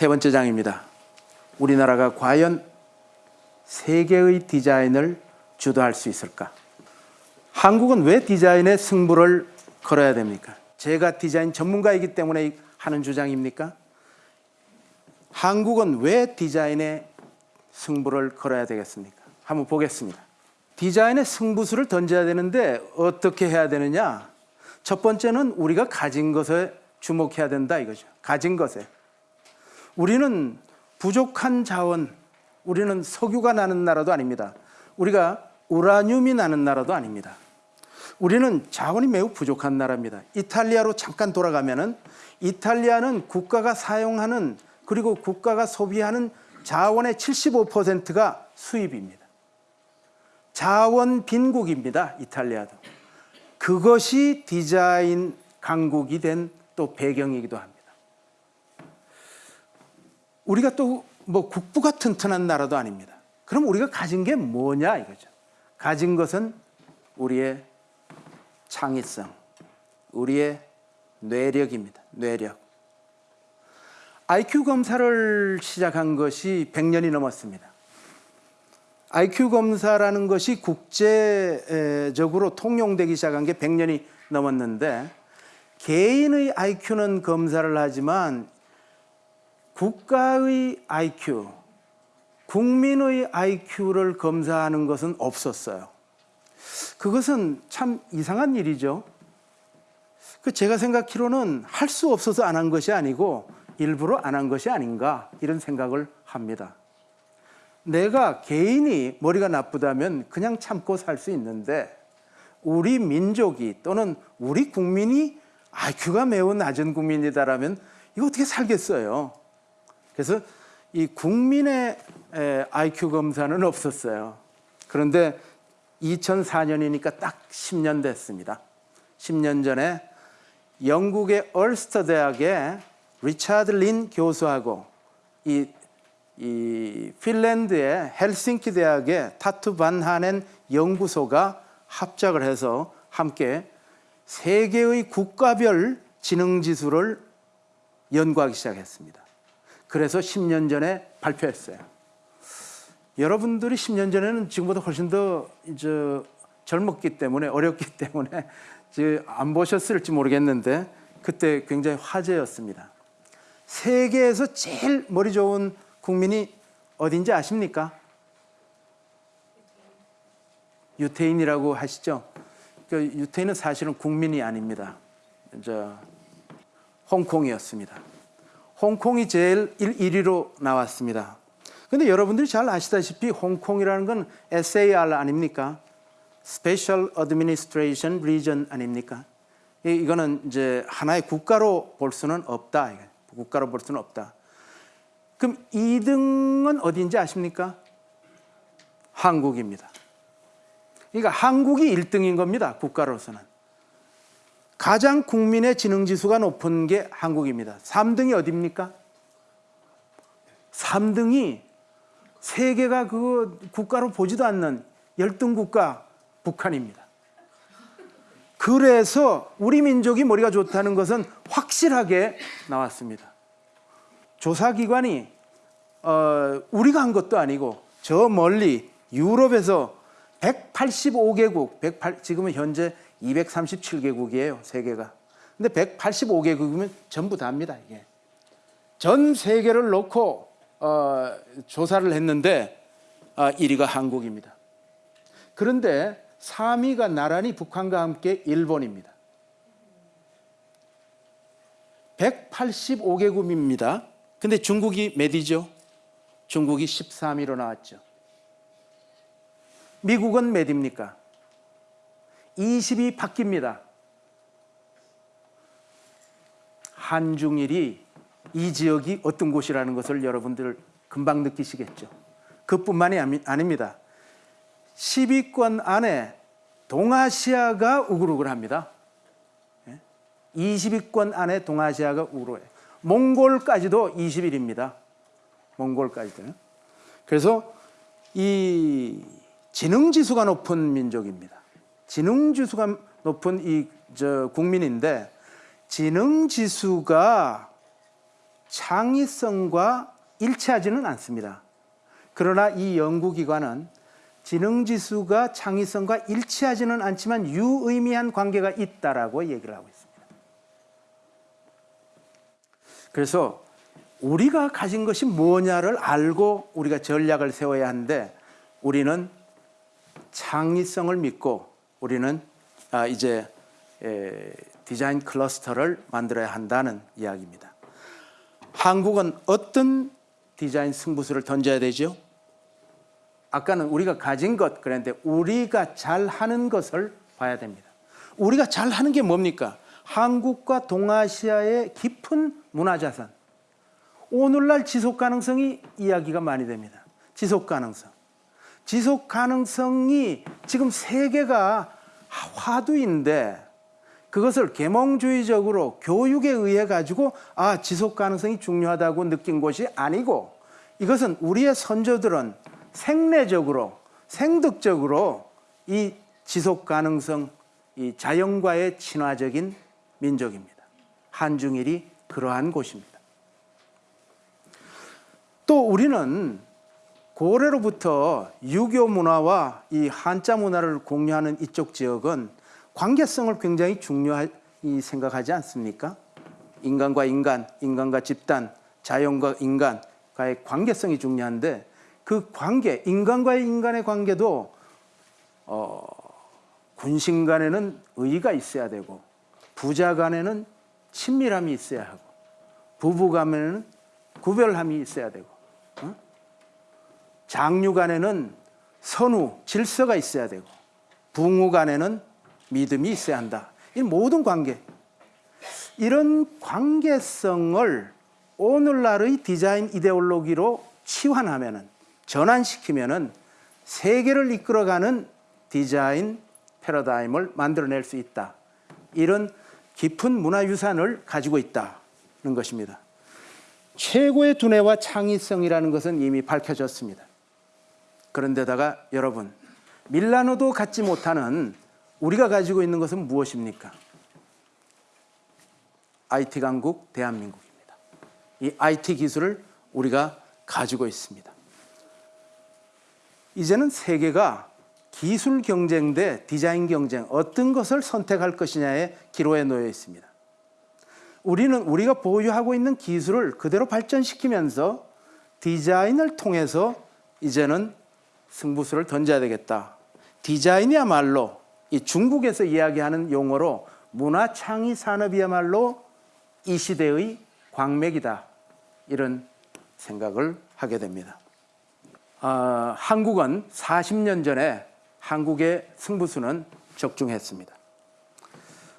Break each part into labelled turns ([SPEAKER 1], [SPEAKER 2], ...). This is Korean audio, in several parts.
[SPEAKER 1] 세 번째 장입니다. 우리나라가 과연 세계의 디자인을 주도할 수 있을까? 한국은 왜 디자인의 승부를 걸어야 됩니까? 제가 디자인 전문가이기 때문에 하는 주장입니까? 한국은 왜 디자인의 승부를 걸어야 되겠습니까? 한번 보겠습니다. 디자인의 승부수를 던져야 되는데 어떻게 해야 되느냐? 첫 번째는 우리가 가진 것에 주목해야 된다 이거죠. 가진 것에. 우리는 부족한 자원, 우리는 석유가 나는 나라도 아닙니다. 우리가 우라늄이 나는 나라도 아닙니다. 우리는 자원이 매우 부족한 나라입니다. 이탈리아로 잠깐 돌아가면은 이탈리아는 국가가 사용하는 그리고 국가가 소비하는 자원의 75%가 수입입니다. 자원 빈국입니다. 이탈리아도. 그것이 디자인 강국이 된 또 배경이기도 합니다. 우리가 또 뭐 국부가 튼튼한 나라도 아닙니다. 그럼 우리가 가진 게 뭐냐 이거죠. 가진 것은 우리의 창의성, 우리의 뇌력입니다. 뇌력. IQ 검사를 시작한 것이 100년이 넘었습니다. IQ 검사라는 것이 국제적으로 통용되기 시작한 게 100년이 넘었는데 개인의 IQ는 검사를 하지만 국가의 IQ, 국민의 IQ를 검사하는 것은 없었어요. 그것은 참 이상한 일이죠. 그 제가 생각하기로는 할 수 없어서 안 한 것이 아니고 일부러 안 한 것이 아닌가 이런 생각을 합니다. 내가 개인이 머리가 나쁘다면 그냥 참고 살 수 있는데 우리 민족이 또는 우리 국민이 IQ가 매우 낮은 국민이다라면 이거 어떻게 살겠어요? 그래서 이 국민의 IQ 검사는 없었어요. 그런데 2004년이니까 딱 10년 됐습니다. 10년 전에 영국의 얼스터 대학의 리차드 린 교수하고 이, 이 핀란드의 헬싱키 대학의 타투 반 하넨 연구소가 합작을 해서 함께 세계의 국가별 지능 지수를 연구하기 시작했습니다. 그래서 10년 전에 발표했어요. 여러분들이 10년 전에는 지금보다 훨씬 더 이제 젊었기 때문에 어렸기 때문에 안 보셨을지 모르겠는데 그때 굉장히 화제였습니다. 세계에서 제일 머리 좋은 국민이 어딘지 아십니까? 유태인이라고 하시죠. 그 유태인은 사실은 국민이 아닙니다. 저 홍콩이었습니다. 홍콩이 제일 1위로 나왔습니다. 근데 여러분들이 잘 아시다시피 홍콩이라는 건 SAR 아닙니까? Special Administration Region 아닙니까? 이거는 이제 하나의 국가로 볼 수는 없다. 국가로 볼 수는 없다. 그럼 2등은 어디인지 아십니까? 한국입니다. 그러니까 한국이 1등인 겁니다. 국가로서는. 가장 국민의 지능지수가 높은 게 한국입니다. 3등이 어디입니까? 3등이 세계가 그 국가로 보지도 않는 열등 국가 북한입니다. 그래서 우리 민족이 머리가 좋다는 것은 확실하게 나왔습니다. 조사기관이 어, 우리가 한 것도 아니고 저 멀리 유럽에서 185개국, 108, 지금은 현재 237개국이에요, 세계가. 근데 185개국이면 전부 다입니다, 이게. 전 세계를 놓고 어, 조사를 했는데 어, 1위가 한국입니다. 그런데 3위가 나란히 북한과 함께 일본입니다. 185개국입니다. 근데 중국이 몇 위죠? 중국이 13위로 나왔죠. 미국은 몇 위입니까? 20이 바뀝니다. 한중일이 이 지역이 어떤 곳이라는 것을 여러분들 금방 느끼시겠죠. 그뿐만이 아닙니다. 10위권 안에 동아시아가 우글우글합니다. 20위권 안에 동아시아가 우글우글해요. 몽골까지도 20일입니다. 몽골까지도. 그래서 이 지능지수가 높은 민족입니다. 지능 지수가 높은 이 저 국민인데 지능 지수가 창의성과 일치하지는 않습니다. 그러나 이 연구기관은 지능지수가 창의성과 일치하지는 않지만 유의미한 관계가 있다라고 얘기를 하고 있습니다. 그래서 우리가 가진 것이 뭐냐를 알고 우리가 전략을 세워야 하는데 우리는 창의성을 믿고 우리는 아, 이제 에, 디자인 클러스터를 만들어야 한다는 이야기입니다. 한국은 어떤 디자인 승부수를 던져야 되죠? 아까는 우리가 가진 것 그랬는데 우리가 잘하는 것을 봐야 됩니다. 우리가 잘하는 게 뭡니까? 한국과 동아시아의 깊은 문화자산. 오늘날 지속 가능성이 이야기가 많이 됩니다. 지속 가능성. 지속 가능성이 지금 세계가 화두인데 그것을 계몽주의적으로 교육에 의해 가지고 아 지속 가능성이 중요하다고 느낀 것이 아니고 이것은 우리의 선조들은 생내적으로 생득적으로 이 지속 가능성 이 자연과의 친화적인 민족입니다. 한중일이 그러한 곳입니다. 또 우리는 고래로부터 유교 문화와 이 한자 문화를 공유하는 이쪽 지역은 관계성을 굉장히 중요히 생각하지 않습니까? 인간과 인간, 인간과 집단, 자연과 인간과의 관계성이 중요한데 그 관계, 인간과의 인간의 관계도 어, 군신 간에는 의의가 있어야 되고 부자 간에는 친밀함이 있어야 하고 부부 간에는 구별함이 있어야 되고 어? 장류 간에는 선우, 질서가 있어야 되고 부모 간에는 믿음이 있어야 한다. 이 모든 관계. 이런 관계성을 오늘날의 디자인 이데올로기로 치환하면은 전환시키면 은 세계를 이끌어가는 디자인 패러다임을 만들어낼 수 있다. 이런 깊은 문화유산을 가지고 있다는 것입니다. 최고의 두뇌와 창의성이라는 것은 이미 밝혀졌습니다. 그런데다가 여러분, 밀라노도 갖지 못하는 우리가 가지고 있는 것은 무엇입니까? IT 강국 대한민국입니다. 이 IT 기술을 우리가 가지고 있습니다. 이제는 세계가 기술 경쟁 대 디자인 경쟁 어떤 것을 선택할 것이냐의 기로에 놓여 있습니다. 우리는 우리가 보유하고 있는 기술을 그대로 발전시키면서 디자인을 통해서 이제는 승부수를 던져야 되겠다. 디자인이야말로 이 중국에서 이야기하는 용어로 문화 창의 산업이야말로 이 시대의 광맥이다. 이런 생각을 하게 됩니다. 아, 한국은 40년 전에 한국의 승부수는 적중했습니다.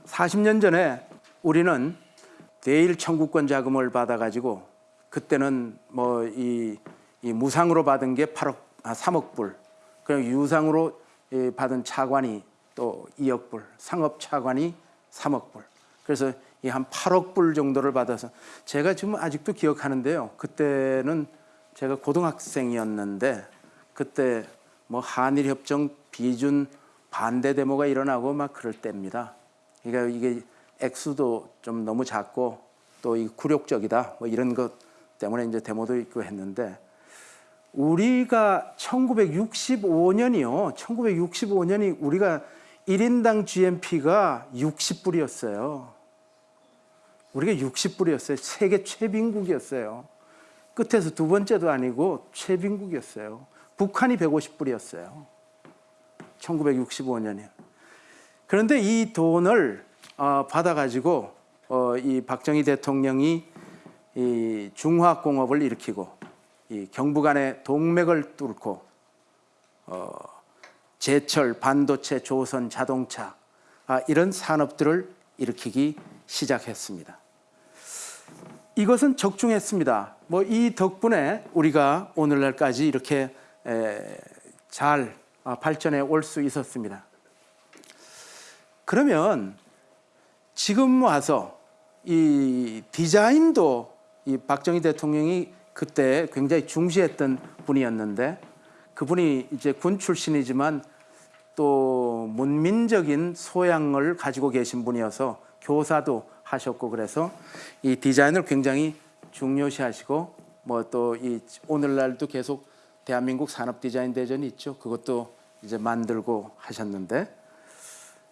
[SPEAKER 1] 40년 전에 우리는 대일 청구권 자금을 받아가지고 그때는 뭐이 무상으로 받은 게 8억, 아, 3억 불, 그리고 유상으로 예, 받은 차관이 또 2억 불, 상업 차관이 3억 불. 그래서 이 한 8억 불 정도를 받아서 제가 지금 아직도 기억하는데요. 그때는 제가 고등학생이었는데 그때 뭐 한일 협정 비준 반대 데모가 일어나고 막 그럴 때입니다. 그러니까 이게 액수도 좀 너무 작고 또 이 굴욕적이다 뭐 이런 것 때문에 이제 데모도 있고 했는데 우리가 1965년이요. 1965년이 우리가 1인당 GNP가 60불이었어요. 우리가 60불이었어요. 세계 최빈국이었어요. 끝에서 두 번째도 아니고 최빈국이었어요. 북한이 150불이었어요. 1965년에. 그런데 이 돈을 어, 받아가지고 어, 이 박정희 대통령이 이 중화공업을 일으키고 이 경부 간의 동맥을 뚫고 어, 제철, 반도체, 조선, 자동차 아, 이런 산업들을 일으키기 시작했습니다. 이것은 적중했습니다. 뭐 이 덕분에 우리가 오늘날까지 이렇게 에, 잘 아, 발전해 올 수 있었습니다. 그러면 지금 와서 이 디자인도 이 박정희 대통령이 그때 굉장히 중시했던 분이었는데 그분이 이제 군 출신이지만 또 문민적인 소양을 가지고 계신 분이어서 교사도 하셨고 그래서 이 디자인을 굉장히 중요시 하시고 뭐 또 이 오늘날도 계속 대한민국 산업 디자인 대전이 있죠. 그것도 이제 만들고 하셨는데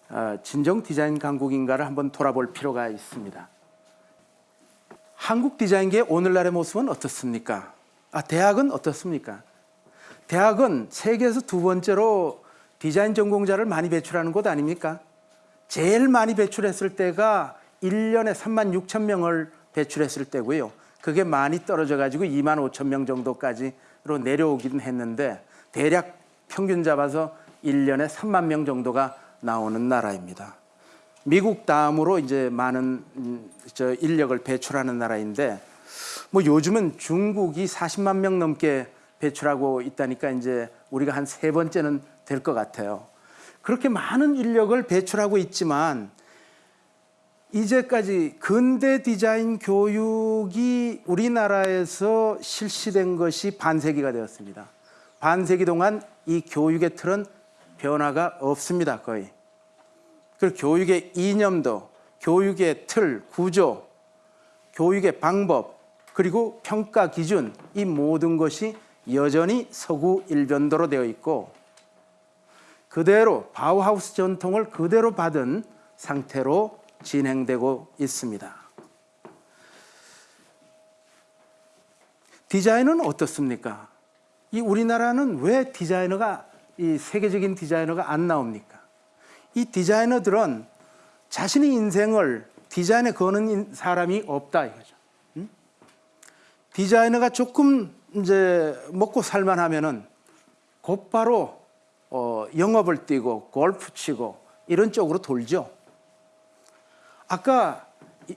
[SPEAKER 1] 아, 진정 디자인 강국인가를 한번 돌아볼 필요가 있습니다. 한국 디자인계의 오늘날의 모습은 어떻습니까? 아, 대학은 어떻습니까? 대학은 세계에서 두 번째로 디자인 전공자를 많이 배출하는 곳 아닙니까? 제일 많이 배출했을 때가 1년에 3만 6천 명을 배출했을 때고요. 그게 많이 떨어져 가지고 2만 5천 명 정도까지로 내려오긴 했는데 대략 평균 잡아서 1년에 3만 명 정도가 나오는 나라입니다. 미국 다음으로 이제 많은 음, 저 인력을 배출하는 나라인데 뭐 요즘은 중국이 40만 명 넘게 배출하고 있다니까 이제 우리가 한 세 번째는 될 것 같아요. 그렇게 많은 인력을 배출하고 있지만 이제까지 근대 디자인 교육이 우리나라에서 실시된 것이 반세기가 되었습니다. 반세기 동안 이 교육의 틀은 변화가 없습니다, 거의. 그 교육의 이념도, 교육의 틀, 구조, 교육의 방법, 그리고 평가 기준, 이 모든 것이 여전히 서구 일변도로 되어 있고 그대로 바우하우스 전통을 그대로 받은 상태로 진행되고 있습니다. 디자인은 어떻습니까? 이 우리나라는 왜 디자이너가 이 세계적인 디자이너가 안 나옵니까? 이 디자이너들은 자신의 인생을 디자인에 거는 사람이 없다 이거죠. 응? 디자이너가 조금 이제 먹고 살만하면은 곧바로 어, 영업을 뛰고 골프 치고 이런 쪽으로 돌죠. 아까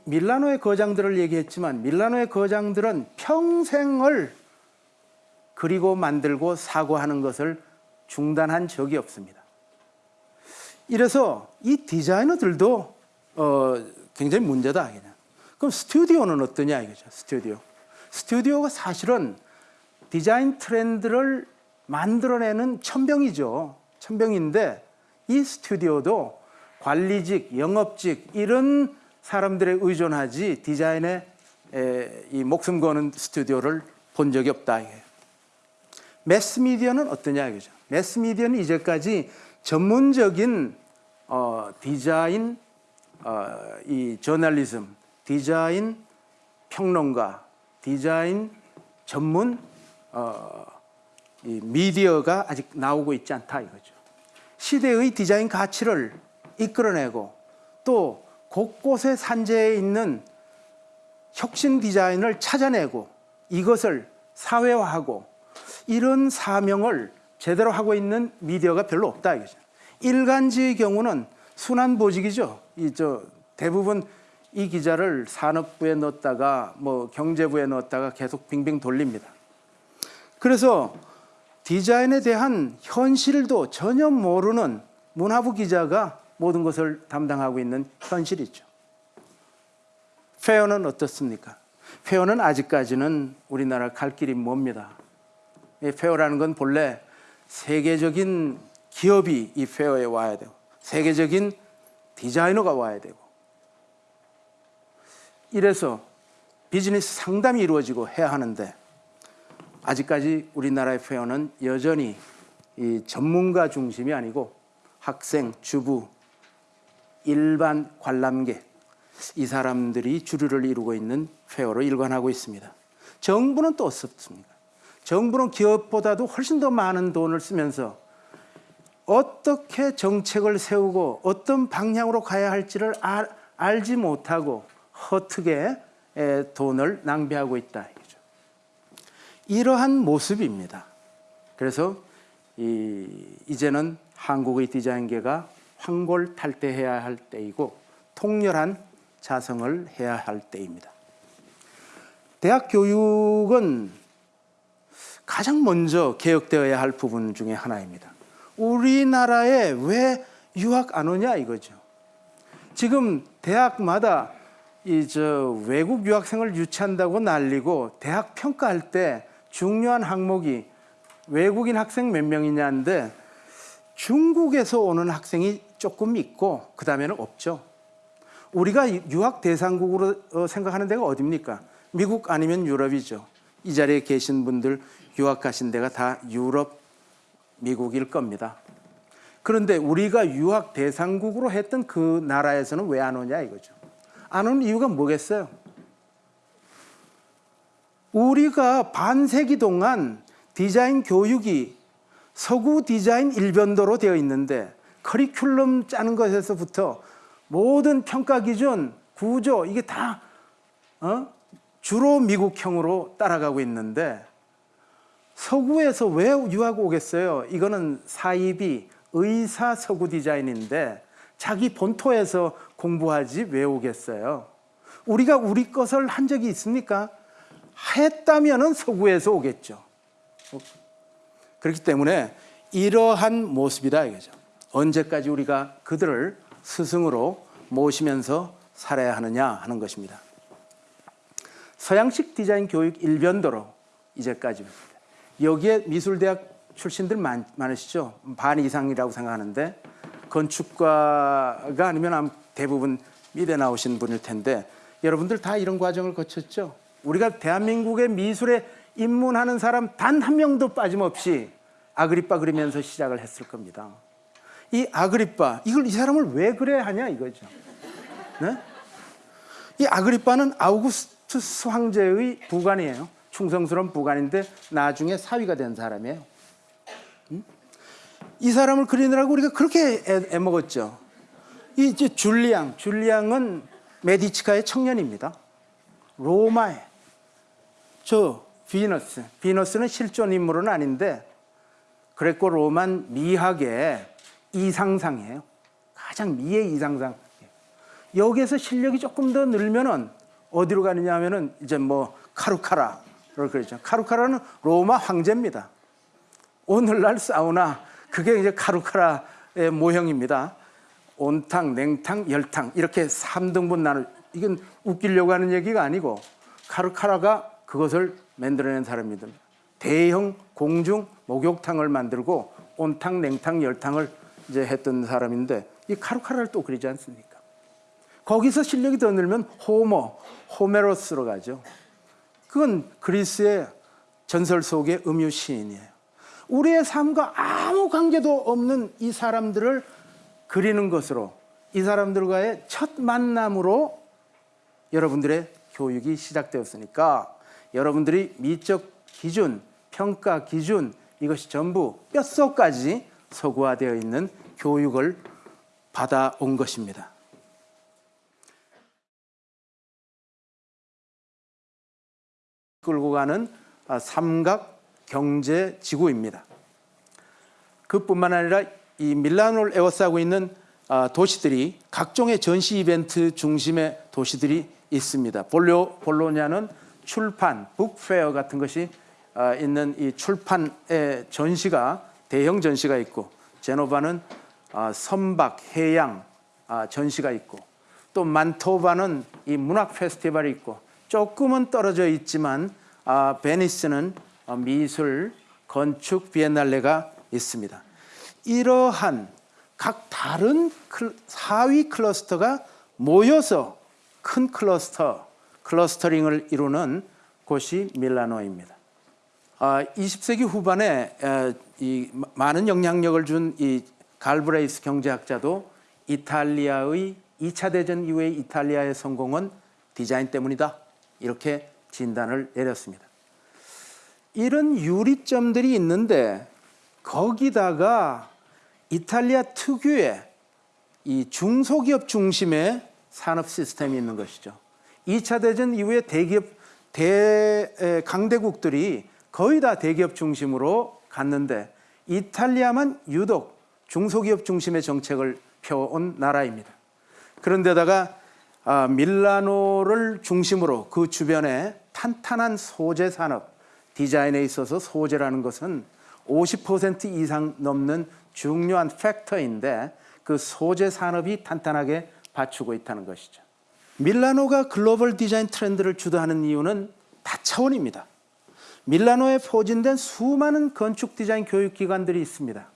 [SPEAKER 1] 밀라노의 거장들을 얘기했지만 밀라노의 거장들은 평생을 그리고 만들고 사고하는 것을 중단한 적이 없습니다. 이래서 이 디자이너들도 어, 굉장히 문제다. 그냥. 그럼 스튜디오는 어떠냐 이거죠. 스튜디오. 스튜디오가 사실은 디자인 트렌드를 만들어내는 천병이죠. 천병인데 이 스튜디오도 관리직, 영업직 이런 사람들에 의존하지 디자인에 에, 이 목숨 거는 스튜디오를 본 적이 없다. 매스미디어는 어떠냐 이거죠. 매스미디어는 이제까지 전문적인 어, 디자인 어, 이 저널리즘, 디자인 평론가, 디자인 전문 어, 이 미디어가 아직 나오고 있지 않다 이거죠. 시대의 디자인 가치를 이끌어내고 또 곳곳에 산재해 있는 혁신 디자인을 찾아내고 이것을 사회화하고 이런 사명을 제대로 하고 있는 미디어가 별로 없다 이거죠. 일간지의 경우는 순환 보직이죠. 이 저 대부분 이 기자를 산업부에 넣었다가 뭐 경제부에 넣었다가 계속 빙빙 돌립니다. 그래서 디자인에 대한 현실도 전혀 모르는 문화부 기자가 모든 것을 담당하고 있는 현실이죠. fair는 어떻습니까? fair는 아직까지는 우리나라 갈 길이 멉니다. 이 fair라는 건 본래 세계적인 기업이 이 fair에 와야 되고 세계적인 디자이너가 와야 되고 이래서 비즈니스 상담이 이루어지고 해야 하는데 아직까지 우리나라의 페어는 여전히 이 전문가 중심이 아니고 학생, 주부, 일반 관람객 이 사람들이 주류를 이루고 있는 페어로 일관하고 있습니다. 정부는 또 어떻습니까? 정부는 기업보다도 훨씬 더 많은 돈을 쓰면서 어떻게 정책을 세우고 어떤 방향으로 가야 할지를 알, 알지 못하고 허투게 돈을 낭비하고 있다. 이러한 모습입니다. 그래서 이, 이제는 한국의 디자인계가 황골탈퇴해야 할 때이고 통렬한 자성을 해야 할 때입니다. 대학 교육은 가장 먼저 개혁되어야 할 부분 중에 하나입니다. 우리나라에 왜 유학 안 오냐 이거죠. 지금 대학마다 이 저 외국 유학생을 유치한다고 난리고 대학 평가할 때 중요한 항목이 외국인 학생 몇 명이냐인데 중국에서 오는 학생이 조금 있고 그 다음에는 없죠. 우리가 유학 대상국으로 어, 생각하는 데가 어디입니까? 미국 아니면 유럽이죠. 이 자리에 계신 분들 유학 가신 데가 다 유럽, 미국일 겁니다. 그런데 우리가 유학 대상국으로 했던 그 나라에서는 왜 안 오냐 이거죠. 안 오는 이유가 뭐겠어요? 우리가 반세기 동안 디자인 교육이 서구 디자인 일변도로 되어 있는데 커리큘럼 짜는 것에서부터 모든 평가 기준, 구조 이게 다 어? 주로 미국형으로 따라가고 있는데 서구에서 왜 유학 오겠어요? 이거는 사입이 의사 서구 디자인인데 자기 본토에서 공부하지 왜 오겠어요? 우리가 우리 것을 한 적이 있습니까? 했다면은 서구에서 오겠죠. 그렇기 때문에 이러한 모습이다 이거죠. 언제까지 우리가 그들을 스승으로 모시면서 살아야 하느냐 하는 것입니다. 서양식 디자인 교육 일변도로 이제까지입니다. 여기에 미술대학 출신들 많, 많으시죠? 반 이상이라고 생각하는데 건축과가 아니면 대부분 미대 나오신 분일 텐데 여러분들 다 이런 과정을 거쳤죠? 우리가 대한민국의 미술에 입문하는 사람 단 한 명도 빠짐없이 아그리빠 그리면서 시작을 했을 겁니다. 이 아그리빠 이걸 이 사람을 왜 그래야 하냐 이거죠. 네? 이 아그리빠는 아우구스투스 황제의 부관이에요. 충성스러운 부관인데 나중에 사위가 된 사람이에요. 음? 이 사람을 그리느라고 우리가 그렇게 애, 먹었죠 이 줄리앙, 줄리앙은 메디치카의 청년입니다. 로마에 저 비너스, 비너스는 실존 인물은 아닌데 그레코 로만 미학의 이상상이에요. 가장 미의 이상상. 여기에서 실력이 조금 더 늘면은 어디로 가느냐 하면은 이제 뭐 카루카라를 그러죠. 카루카라는 로마 황제입니다. 오늘날 사우나 그게 이제 카루카라의 모형입니다. 온탕, 냉탕, 열탕 이렇게 3등분 나눌 이건 웃기려고 하는 얘기가 아니고 카루카라가 그것을 만들어낸 사람입니다. 대형 공중 목욕탕을 만들고 온탕, 냉탕, 열탕을 이제 했던 사람인데 이 카루카라를 또 그리지 않습니까? 거기서 실력이 더 늘면 호모, 호메로스로 가죠. 그건 그리스의 전설 속의 음유 시인이에요. 우리의 삶과 아무 관계도 없는 이 사람들을 그리는 것으로 이 사람들과의 첫 만남으로 여러분들의 교육이 시작되었으니까 여러분들이 미적 기준, 평가 기준 이것이 전부 뼛속까지 서구화되어 있는 교육을 받아온 것입니다. 끌고 가는 아, 삼각 경제 지구입니다. 그뿐만 아니라 이 밀라노를 에워싸고 있는 아, 도시들이 각종의 전시 이벤트 중심의 도시들이 있습니다. 볼로, 볼로냐는 출판, 북페어 같은 것이 아, 있는 이 출판의 전시가 대형 전시가 있고 제노바는 아, 선박, 해양 전시가 있고 또 만토바는 이 문학 페스티벌이 있고 조금은 떨어져 있지만 베니스는 어, 미술, 건축 비엔날레가 있습니다. 이러한 각 다른 하위 클러스터가 모여서 큰 클러스터, clustering을 이루는 곳이 밀라노입니다. 20세기 아, 후반에 이 많은 영향력을 준 이 갈브레이스 경제학자도 이탈리아의 2차 대전 이후의 이탈리아의 성공은 디자인 때문이다. 이렇게 진단을 내렸습니다. 이런 유리점들이 있는데 거기다가 이탈리아 특유의 이 중소기업 중심의 산업 시스템이 있는 것이죠. 2차 대전 이후에 대기업 대 강대국들이 거의 다 대기업 중심으로 갔는데 이탈리아만 유독 중소기업 중심의 정책을 펴온 나라입니다. 그런데다가 아, 밀라노를 중심으로 그 주변에 탄탄한 소재 산업, 디자인에 있어서 소재라는 것은 50% 이상 넘는 중요한 factor인데 그 소재 산업이 탄탄하게 받쳐주고 있다는 것이죠. 밀라노가 글로벌 디자인 트렌드를 주도하는 이유는 다차원입니다. 밀라노에 포진된 수많은 건축 디자인 교육 기관들이 있습니다.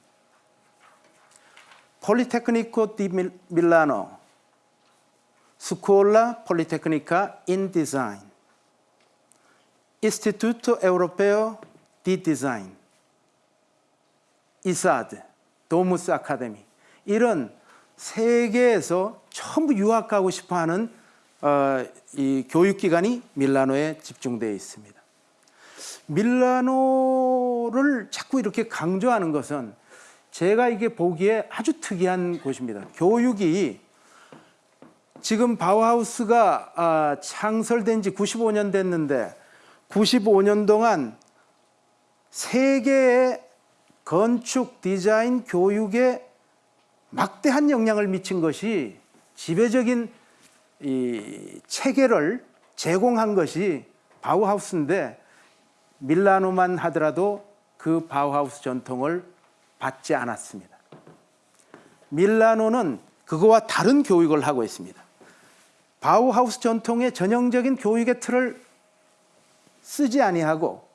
[SPEAKER 1] 폴리테크니코 디 밀라노, 스콜라 폴리테크니카 인 디자인, Instituto Europeo di Design, 이사드, 도무스 아카데미 이런 세계에서 전부 유학 가고 싶어하는 어, 이 교육기관이 밀라노에 집중되어 있습니다. 밀라노를 자꾸 이렇게 강조하는 것은 제가 이게 보기에 아주 특이한 곳입니다. 교육이 지금 바우하우스가 아, 창설된 지 95년 됐는데 95년 동안 세계의 건축 디자인 교육에 막대한 영향을 미친 것이 지배적인 이 체계를 제공한 것이 바우하우스인데 밀라노만 하더라도 그 바우하우스 전통을 받지 않았습니다. 밀라노는 그거와 다른 교육을 하고 있습니다. 바우하우스 전통의 전형적인 교육의 틀을 쓰지 아니하고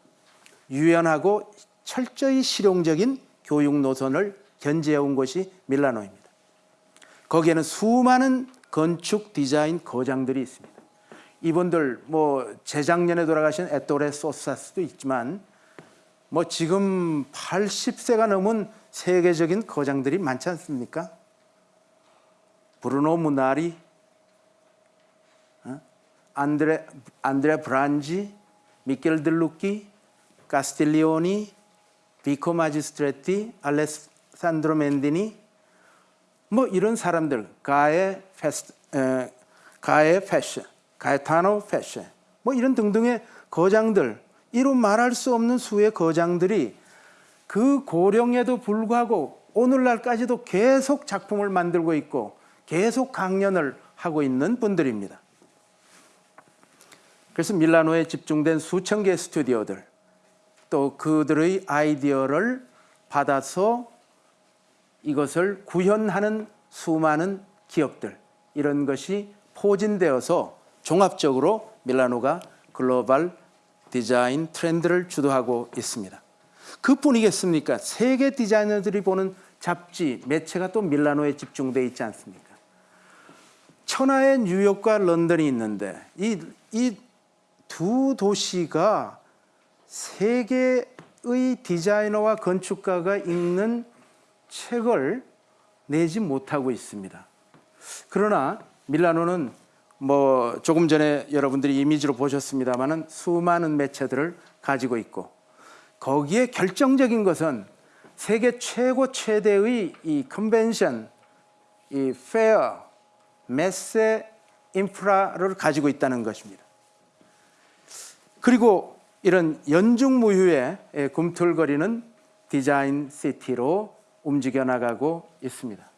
[SPEAKER 1] 유연하고 철저히 실용적인 교육 노선을 견지해 온 것이 밀라노입니다. 거기에는 수많은 건축 디자인 거장들이 있습니다. 이분들 뭐 재작년에 돌아가신 에토레 소사스도 있지만 뭐 지금 80세가 넘은 세계적인 거장들이 많지 않습니까? 브루노 무나리, 어? 안드레 안드레 브란지, 미켈 들루키, 카스틸리오니, 비코 마지스트레티, 알레산드로 멘디니 뭐 이런 사람들 가에 페스 에, 가에 패션, 가에타노 패션 뭐 이런 등등의 거장들 이루 말할 수 없는 수의 거장들이 그 고령에도 불구하고 오늘날까지도 계속 작품을 만들고 있고 계속 강연을 하고 있는 분들입니다. 그래서 밀라노에 집중된 수천 개의 스튜디오들 또 그들의 아이디어를 받아서 이것을 구현하는 수많은 기업들 이런 것이 포진되어서 종합적으로 밀라노가 글로벌 디자인 트렌드를 주도하고 있습니다. 그뿐이겠습니까? 세계 디자이너들이 보는 잡지, 매체가 또 밀라노에 집중돼 있지 않습니까? 천하의 뉴욕과 런던이 있는데 이 이 두 도시가 세계의 디자이너와 건축가가 읽는 책을 내지 못하고 있습니다. 그러나 밀라노는 뭐 조금 전에 여러분들이 이미지로 보셨습니다만은 수많은 매체들을 가지고 있고 거기에 결정적인 것은 세계 최고 최대의 이 컨벤션, 이 페어, 메세 인프라를 가지고 있다는 것입니다. 그리고 이런 연중무휴의 꿈틀거리는 디자인 시티로 움직여 나가고 있습니다.